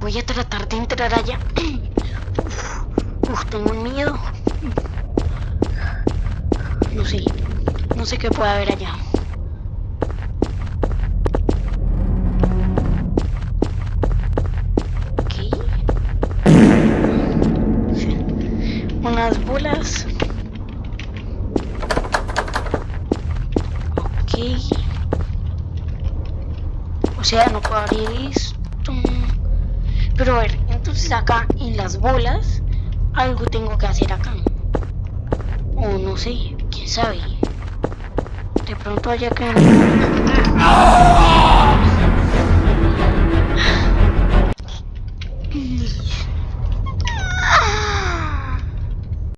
Voy a tratar de entrar allá. Uf, tengo un miedo. No sé. No sé qué puede haber allá. Okay. Sí. Unas bolas. Okay océano para esto. Pero a ver, entonces acá en las bolas, algo tengo que hacer acá. O no sé, quién sabe. De pronto haya que... ¡Ah!